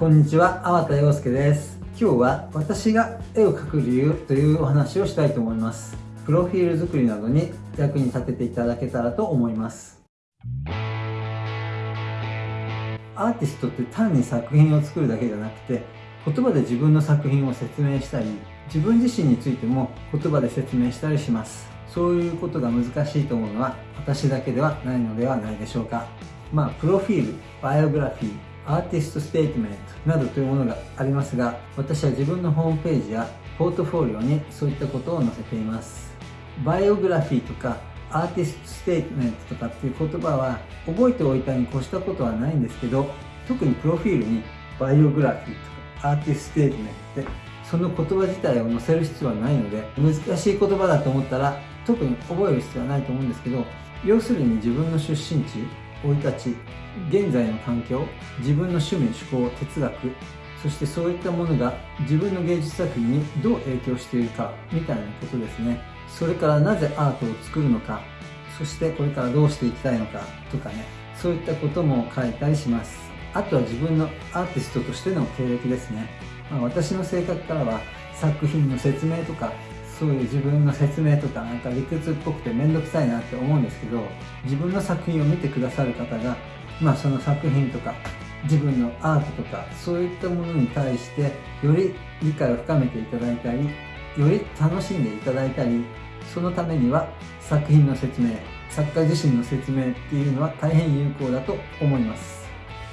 こんにちは、粟田洋介です。今日は私が絵を描く理由というお話をしたいと思います。プロフィール作りなどに役に立てていただけたらと思います。アーティストって単に作品を作るだけじゃなくて言葉で自分の作品を説明したり自分自身についても言葉で説明したりします。そういうことが難しいと思うのは私だけではないのではないでしょうか。まあプロフィールバイオグラフィーアーティストステートメントなどというものがありますが私は自分のホームページやポートフォリオにそういったことを載せています。バイオグラフィーとかアーティストステートメントとかっていう言葉は覚えておいたに越したことはないんですけど特にプロフィールにバイオグラフィーとかアーティストステートメントってその言葉自体を載せる必要はないので難しい言葉だと思ったら特に覚える必要はないと思うんですけど要するに自分の出身地生い立ち現在の環境自分の趣味趣向哲学そしてそういったものが自分の芸術作品にどう影響しているかみたいなことですね。それからなぜアートを作るのかそしてこれからどうしていきたいのかとかね。そういったことも書いたりします。あとは自分のアーティストとしての経歴ですね、まあ、私の性格からは作品の説明とかそういう自分の説明とかなんか理屈っぽくて面倒くさいなって思うんですけど自分の作品を見てくださる方がまあその作品とか自分のアートとかそういったものに対してより理解を深めていただいたりより楽しんでいただいたりそのためには作品の説明作家自身の説明っていうのは大変有効だと思います。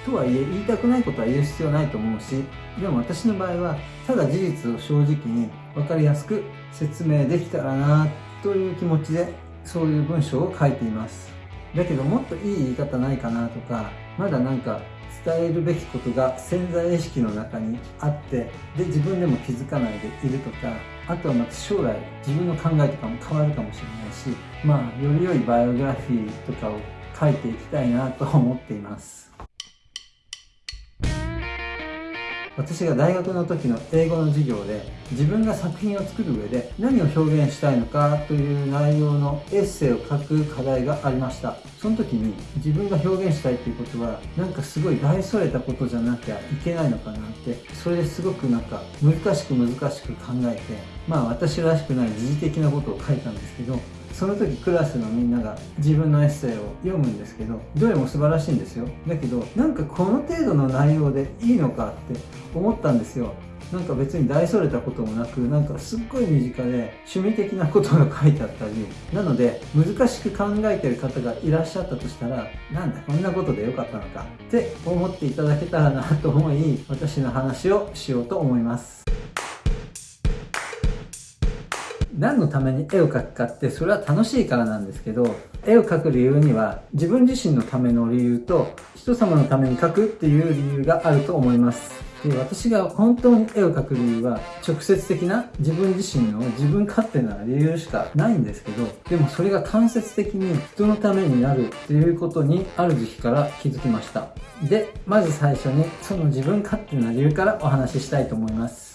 とはいえ言いたくないことは言う必要ないと思うしでも私の場合はただ事実を正直に分かりやすく説明できたらなという気持ちでそういう文章を書いています。だけどもっといい言い方ないかなとかまだなんか伝えるべきことが潜在意識の中にあってで自分でも気づかないでいるとかあとはまた将来自分の考えとかも変わるかもしれないしまあより良いバイオグラフィーとかを書いていきたいなと思っています。私が大学の時の英語の授業で自分が作品を作る上で何を表現したいのかという内容のエッセイを書く課題がありました。その時に自分が表現したいっていうことはなんかすごい大それたことじゃなきゃいけないのかなってそれですごくなんか難しく難しく考えてまあ私らしくない時事的なことを書いたんですけどその時クラスのみんなが自分のエッセイを読むんですけどどれも素晴らしいんですよ。だけどなんかこの程度の内容でいいのかって思ったんですよ。なんか別に大それたこともなくなんかすっごい身近で趣味的なことが書いてあったりなので難しく考えてる方がいらっしゃったとしたらなんだこんなことでよかったのかって思っていただけたらなと思い私の話をしようと思います。何のために絵を描くかってそれは楽しいからなんですけど絵を描く理由には自分自身のための理由と人様のために描くっていう理由があると思います。で私が本当に絵を描く理由は直接的な自分自身の自分勝手な理由しかないんですけどでもそれが間接的に人のためになるっていうことにある時期から気づきました。でまず最初にその自分勝手な理由からお話ししたいと思います。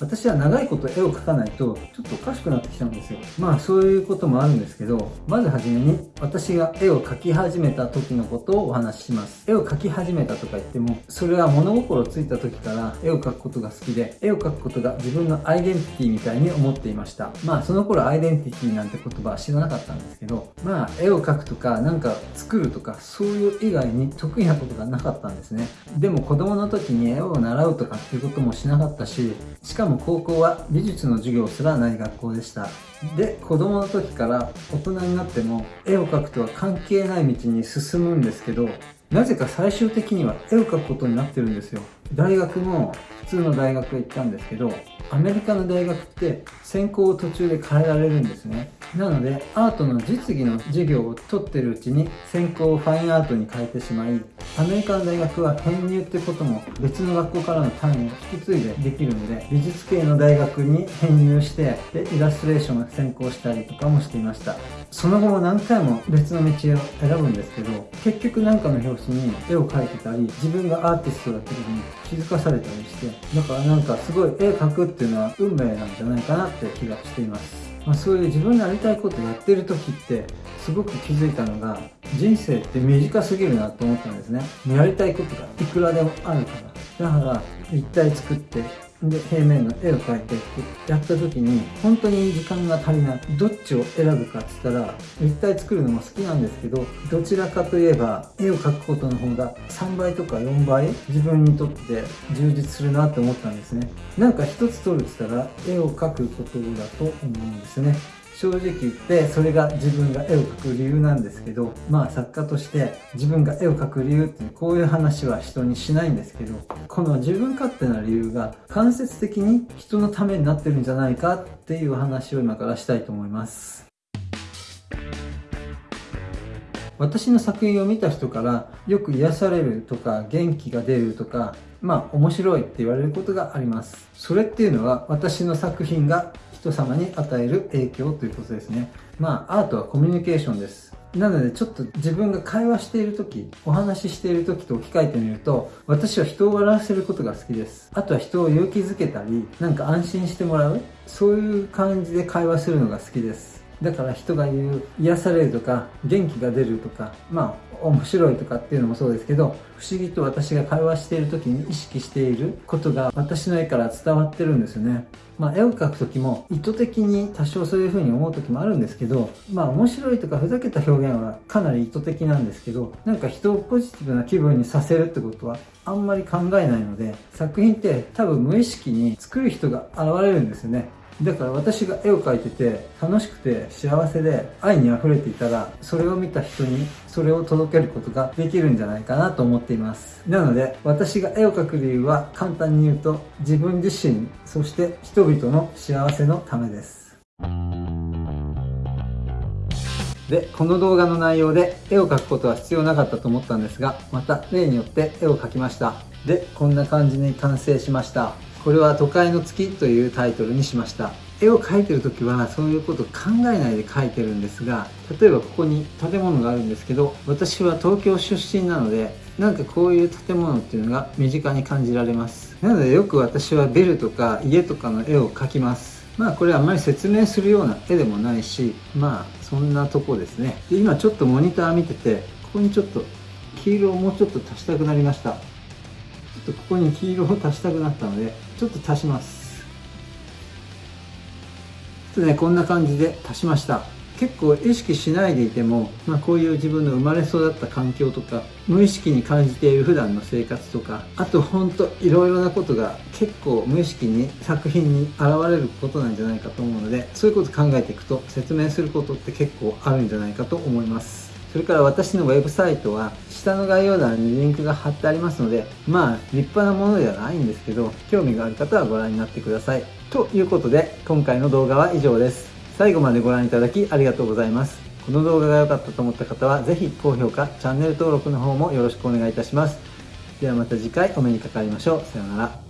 私は長いこと絵を描かないとちょっとおかしくなってきちゃうんですよ。まあそういうこともあるんですけどまずはじめに私が絵を描き始めた時のことをお話しします。絵を描き始めたとか言ってもそれは物心ついた時から絵を描くことが好きで絵を描くことが自分のアイデンティティみたいに思っていました。まあその頃アイデンティティなんて言葉は知らなかったんですけどまあ絵を描くとかなんか作るとかそういう以外に得意なことがなかったんですね。でも子供の時に絵を習うとかっていうこともしなかったししかもも高校は美術の授業すらない学校でした。で子供の時から大人になっても絵を描くとは関係ない道に進むんですけどなぜか最終的には絵を描くことになってるんですよ。大学も普通の大学へ行ったんですけどアメリカの大学って専攻を途中で変えられるんですね。なのでアートの実技の授業を取ってるうちに専攻をファインアートに変えてしまいアメリカの大学は編入ってことも別の学校からの単位を引き継いでできるので美術系の大学に編入してでイラストレーションを専攻したりとかもしていました。その後も何回も別の道を選ぶんですけど結局何かの表紙に絵を描いてたり自分がアーティストだってことに気づかされたりしてだからなんかすごい絵描くっていうのは運命なんじゃないかなって気がしています。まあ、そういう自分のやりたいことやってる時ってすごく気づいたのが人生って短すぎるなと思ったんですね。やりたいことがいくらでもあるから。だから一体作ってで平面の絵を描いてってやった時に本当に時間が足りない。どっちを選ぶかっつったら立体作るのも好きなんですけどどちらかといえば絵を描くことの方が3倍とか4倍自分にとって充実するなって思ったんですね。なんか一つ撮るって言ったら絵を描くことだと思うんですね。正直言ってそれが自分が絵を描く理由なんですけどまあ作家として自分が絵を描く理由ってこういう話は人にしないんですけどこの自分勝手な理由が間接的に人のためになってるんじゃないかっていう話を今からしたいと思います。私の作品を見た人からよく癒されるとか元気が出るとかまあ面白いって言われることがあります。それっていうのは私の作品が人様に与える影響ということですね。まあ、アートはコミュニケーションです。なのでちょっと自分が会話している時、お話ししている時と置き換えてみると、私は人を笑わせることが好きです。あとは人を勇気づけたり、なんか安心してもらう、そういう感じで会話するのが好きです。だから人が言う癒されるとか元気が出るとかまあ面白いとかっていうのもそうですけど不思議と私が会話している時に意識していることが私の絵から伝わってるんですよね。まあ、絵を描く時も意図的に多少そういう風に思う時もあるんですけどまあ面白いとかふざけた表現はかなり意図的なんですけどなんか人をポジティブな気分にさせるってことはあんまり考えないので作品って多分無意識に作る人が現れるんですよね。だから私が絵を描いてて楽しくて幸せで愛に溢れていたらそれを見た人にそれを届けることができるんじゃないかなと思っています。なので私が絵を描く理由は簡単に言うと自分自身そして人々の幸せのためです。でこの動画の内容で絵を描くことは必要なかったと思ったんですがまた例によって絵を描きました。でこんな感じに完成しました。これは都会の月というタイトルにしました。絵を描いてる時はそういうこと考えないで描いてるんですが例えばここに建物があるんですけど私は東京出身なのでなんかこういう建物っていうのが身近に感じられます。なのでよく私はビルとか家とかの絵を描きます。まあこれあんまり説明するような絵でもないしまあそんなとこですね。で今ちょっとモニター見ててここにちょっと黄色をもうちょっと足したくなりました。っとここに黄色を足したくなったのでちょっと足します。ちょっとねこんな感じで足しました。結構意識しないでいても、まあ、こういう自分の生まれ育った環境とか無意識に感じている普段の生活とかあとほんといろいろなことが結構無意識に作品に現れることなんじゃないかと思うのでそういうこと考えていくと説明することって結構あるんじゃないかと思います。それから私のウェブサイトは下の概要欄にリンクが貼ってありますのでまあ立派なものではないんですけど興味がある方はご覧になってください。ということで今回の動画は以上です。最後までご覧いただきありがとうございます。この動画が良かったと思った方は是非高評価チャンネル登録の方もよろしくお願いいたします。ではまた次回お目にかかりましょう。さようなら。